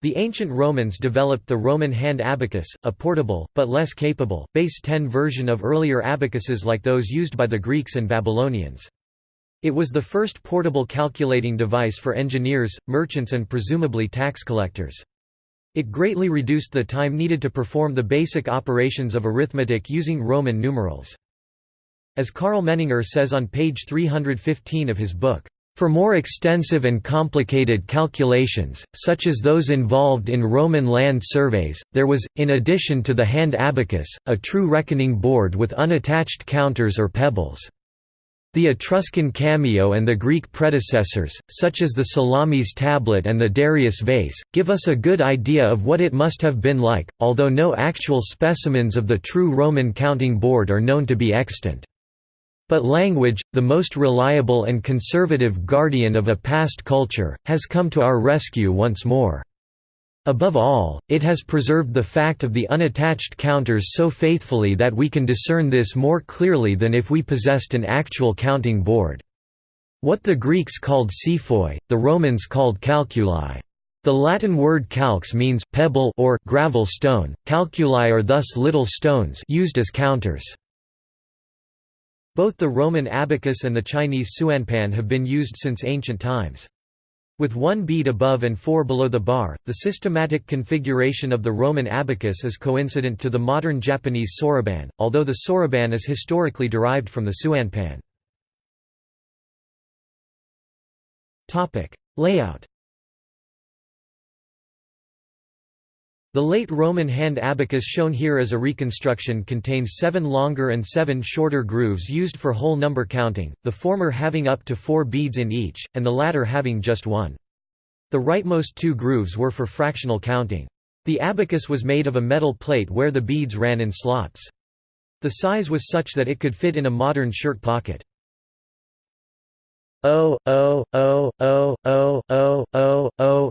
The ancient Romans developed the Roman hand abacus, a portable, but less capable, base 10 version of earlier abacuses like those used by the Greeks and Babylonians. It was the first portable calculating device for engineers, merchants and presumably tax collectors. It greatly reduced the time needed to perform the basic operations of arithmetic using Roman numerals. As Karl Menninger says on page 315 of his book, for more extensive and complicated calculations, such as those involved in Roman land surveys, there was, in addition to the hand abacus, a true reckoning board with unattached counters or pebbles. The Etruscan cameo and the Greek predecessors, such as the Salamis tablet and the Darius vase, give us a good idea of what it must have been like, although no actual specimens of the true Roman counting board are known to be extant. But language, the most reliable and conservative guardian of a past culture, has come to our rescue once more. Above all, it has preserved the fact of the unattached counters so faithfully that we can discern this more clearly than if we possessed an actual counting board. What the Greeks called psephoi, the Romans called calculi. The Latin word calx means pebble or gravel stone. Calculi are thus little stones used as counters. Both the Roman abacus and the Chinese suanpan have been used since ancient times. With one bead above and four below the bar, the systematic configuration of the Roman abacus is coincident to the modern Japanese soroban, although the soroban is historically derived from the suanpan. Layout The late Roman hand abacus shown here as a reconstruction contains seven longer and seven shorter grooves used for whole number counting, the former having up to four beads in each, and the latter having just one. The rightmost two grooves were for fractional counting. The abacus was made of a metal plate where the beads ran in slots. The size was such that it could fit in a modern shirt pocket. O O O O O O O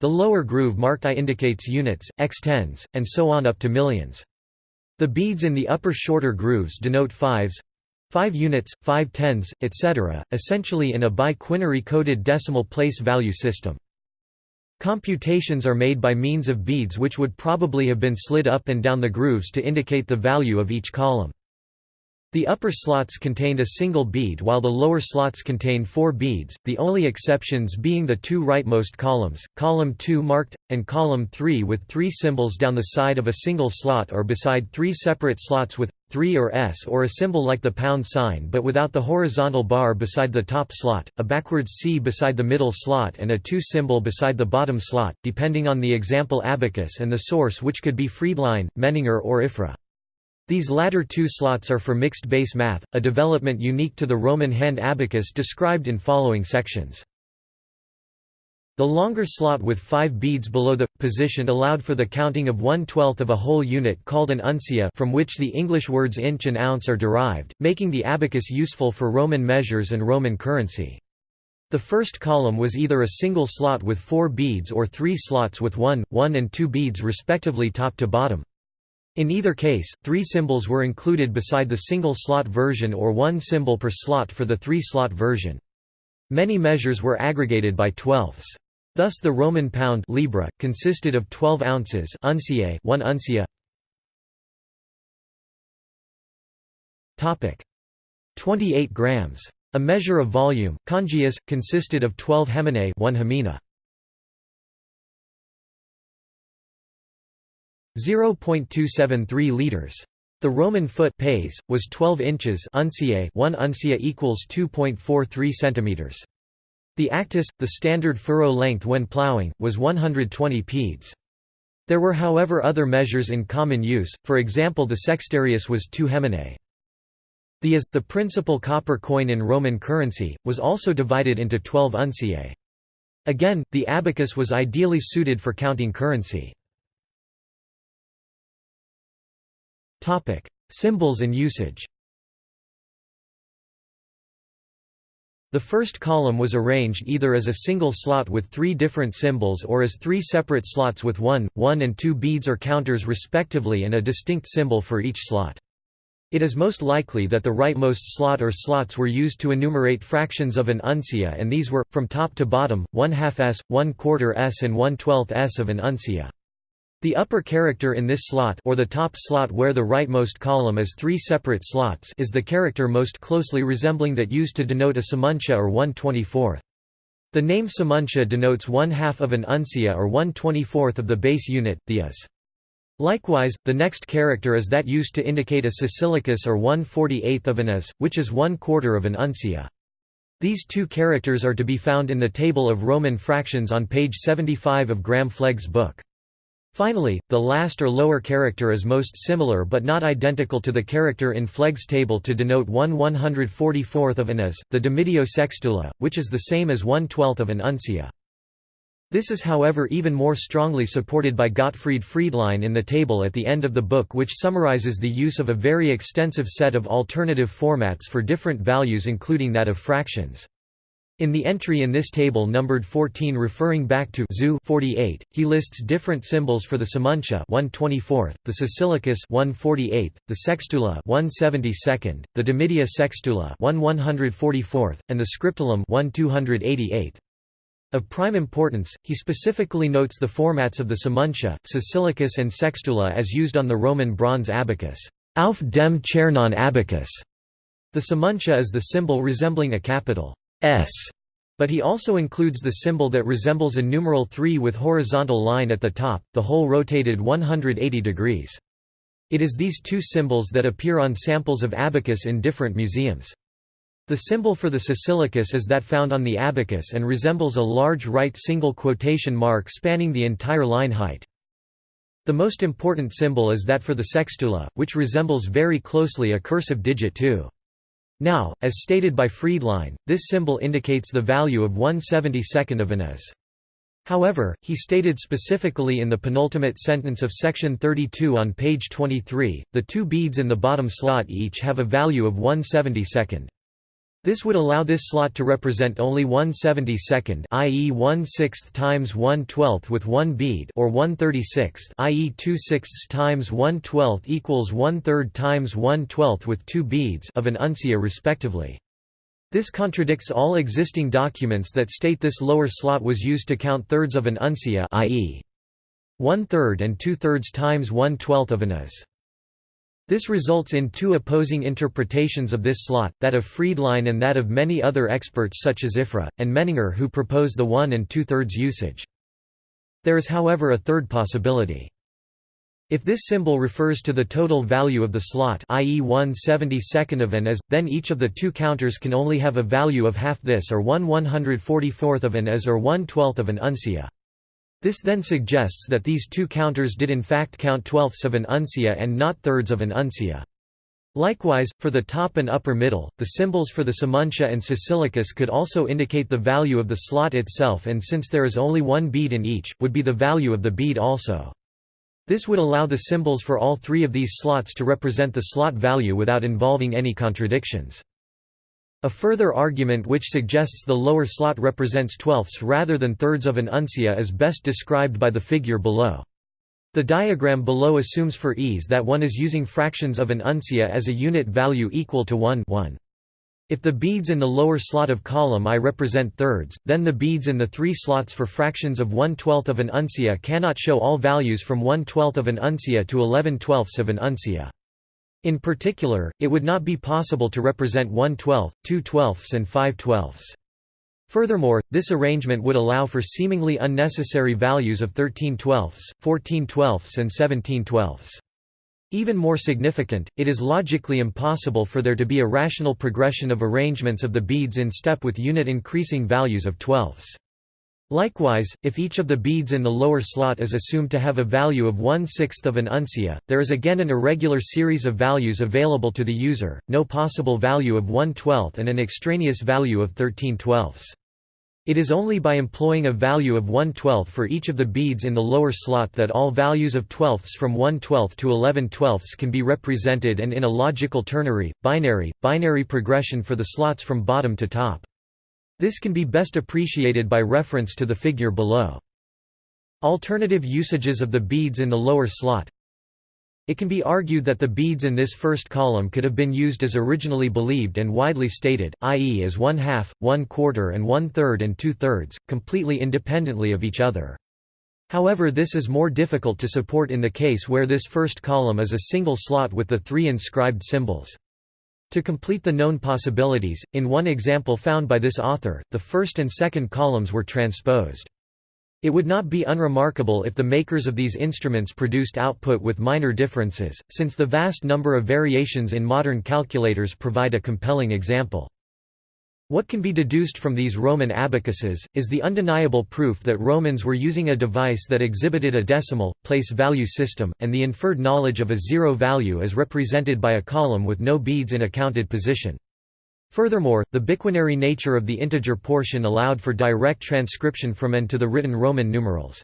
the lower groove marked I indicates units, x-tens, and so on up to millions. The beads in the upper shorter grooves denote fives 5 units, 5 tens, etc., essentially in a bi-quinary coded decimal place value system. Computations are made by means of beads which would probably have been slid up and down the grooves to indicate the value of each column. The upper slots contained a single bead while the lower slots contained four beads, the only exceptions being the two rightmost columns, column 2 marked, and column 3 with three symbols down the side of a single slot or beside three separate slots with 3 or S or a symbol like the pound sign but without the horizontal bar beside the top slot, a backwards C beside the middle slot and a 2 symbol beside the bottom slot, depending on the example abacus and the source which could be Friedlein, Menninger or Ifrah. These latter two slots are for mixed base math, a development unique to the Roman hand abacus described in following sections. The longer slot with five beads below the position allowed for the counting of one-twelfth of a whole unit called an uncia from which the English words inch and ounce are derived, making the abacus useful for Roman measures and Roman currency. The first column was either a single slot with four beads or three slots with one, one and two beads respectively top to bottom. In either case, three symbols were included beside the single-slot version or one symbol per slot for the three-slot version. Many measures were aggregated by twelfths. Thus the Roman pound libra, consisted of 12 ounces unciae, 1 uncia. 28 grams. A measure of volume, congius, consisted of 12 heminae 1 hemina. 0.273 liters. The Roman foot pes was 12 inches unciae 1 uncia equals 2.43 centimeters. The actus, the standard furrow length when plowing, was 120 pedes. There were however other measures in common use, for example the sextarius was 2 heminae. The as, the principal copper coin in Roman currency, was also divided into 12 unciae. Again, the abacus was ideally suited for counting currency. Symbols and usage The first column was arranged either as a single slot with three different symbols or as three separate slots with one, one and two beads or counters respectively and a distinct symbol for each slot. It is most likely that the rightmost slot or slots were used to enumerate fractions of an uncia and these were, from top to bottom, 1 half s, 1 quarter s and 1 twelfth s of an uncia. The upper character in this slot or the top slot where the rightmost column is three separate slots is the character most closely resembling that used to denote a semuncia or 1 24th. The name semuncia denotes one half of an uncia or 1 24th of the base unit, the as. Likewise, the next character is that used to indicate a sicilicus or 1 48th of an as, which is one quarter of an uncia. These two characters are to be found in the table of Roman fractions on page 75 of Graham Flegg's book. Finally, the last or lower character is most similar but not identical to the character in Flegg's table to denote 1 144th of an as, the dimidia sextula, which is the same as 1 12th of an uncia. This is however even more strongly supported by Gottfried Friedlein in the table at the end of the book which summarizes the use of a very extensive set of alternative formats for different values including that of fractions. In the entry in this table numbered 14 referring back to Zu 48, he lists different symbols for the semuncia 124th, the sicilicus 148th, the sextula 172nd, the dimidia sextula 1 144th, and the scriptulum 1 288th. Of prime importance, he specifically notes the formats of the semuncia, sicilicus and sextula as used on the Roman bronze abacus, auf dem ehernen abacus. The semuncia is the symbol resembling a capital S, but he also includes the symbol that resembles a numeral 3 with horizontal line at the top, the whole rotated 180 degrees. It is these two symbols that appear on samples of abacus in different museums. The symbol for the sicilicus is that found on the abacus and resembles a large right single quotation mark spanning the entire line height. The most important symbol is that for the sextula, which resembles very closely a cursive digit 2. Now, as stated by Friedlein, this symbol indicates the value of 1 72nd of an as. However, he stated specifically in the penultimate sentence of section 32 on page 23, the two beads in the bottom slot each have a value of 1 72nd. This would allow this slot to represent only 1 72nd i.e. 1 6th times 1 12th with one bead or 1 36th i.e. 2 6ths times 1 12th equals 1 3rd times 1 12th with two beads of an uncia respectively. This contradicts all existing documents that state this lower slot was used to count thirds of an uncia i.e. 1 third and 2 thirds times 1 12th of an as. This results in two opposing interpretations of this slot, that of Friedlein and that of many other experts such as Ifrah, and Menninger who propose the one and two-thirds usage. There is however a third possibility. If this symbol refers to the total value of the slot i.e. 1 72nd of an as, then each of the two counters can only have a value of half this or 1 144th of an as or 1 12th of an uncia. This then suggests that these two counters did in fact count twelfths of an uncia and not thirds of an uncia. Likewise, for the top and upper middle, the symbols for the semuncia and sicilicus could also indicate the value of the slot itself and since there is only one bead in each, would be the value of the bead also. This would allow the symbols for all three of these slots to represent the slot value without involving any contradictions. A further argument which suggests the lower slot represents twelfths rather than thirds of an uncia is best described by the figure below. The diagram below assumes for ease that one is using fractions of an uncia as a unit value equal to 1 1. If the beads in the lower slot of column I represent thirds, then the beads in the three slots for fractions of 1 12th of an uncia cannot show all values from 1 12th of an uncia to 11 twelfths of an uncia. In particular, it would not be possible to represent 1 12, 2 twelfths and 5 twelfths. Furthermore, this arrangement would allow for seemingly unnecessary values of 13 twelfths, 14 twelfths and 17 twelfths. Even more significant, it is logically impossible for there to be a rational progression of arrangements of the beads in step with unit increasing values of twelfths. Likewise, if each of the beads in the lower slot is assumed to have a value of 1 6th of an uncia, there is again an irregular series of values available to the user, no possible value of 1 12th and an extraneous value of 13 twelfths. It is only by employing a value of 1 12th for each of the beads in the lower slot that all values of twelfths from 1 12th to 11 twelfths can be represented and in a logical ternary, binary, binary progression for the slots from bottom to top. This can be best appreciated by reference to the figure below. Alternative usages of the beads in the lower slot it can be argued that the beads in this first column could have been used as originally believed and widely stated, i.e. as one half, one quarter and one third and two thirds, completely independently of each other. However this is more difficult to support in the case where this first column is a single slot with the three inscribed symbols. To complete the known possibilities, in one example found by this author, the first and second columns were transposed. It would not be unremarkable if the makers of these instruments produced output with minor differences, since the vast number of variations in modern calculators provide a compelling example. What can be deduced from these Roman abacuses, is the undeniable proof that Romans were using a device that exhibited a decimal, place value system, and the inferred knowledge of a zero value as represented by a column with no beads in a counted position. Furthermore, the biquinary nature of the integer portion allowed for direct transcription from and to the written Roman numerals.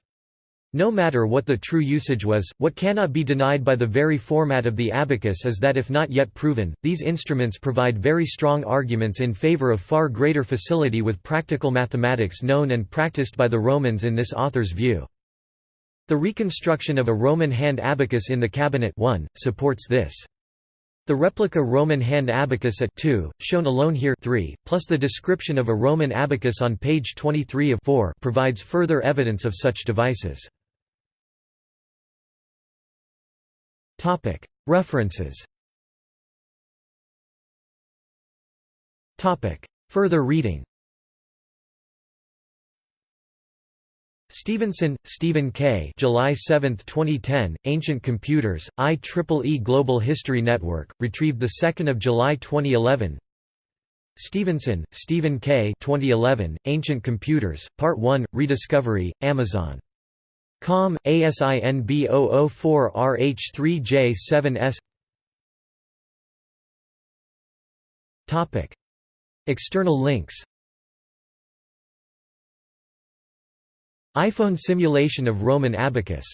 No matter what the true usage was, what cannot be denied by the very format of the abacus is that if not yet proven, these instruments provide very strong arguments in favor of far greater facility with practical mathematics known and practiced by the Romans in this author's view. The reconstruction of a Roman hand abacus in the cabinet 1, supports this. The replica Roman hand abacus at 2, shown alone here 3, plus the description of a Roman abacus on page 23 of 4 provides further evidence of such devices. References Further reading Stevenson, Stephen K. July 7, 2010. Ancient Computers. IEEE Global History Network. Retrieved the 2nd of July 2011. Stevenson, Stephen K. 2011. Ancient Computers. Part 1. Rediscovery. Amazon. Com. ASIN B004RH3J7S. Topic. External links iPhone simulation of Roman abacus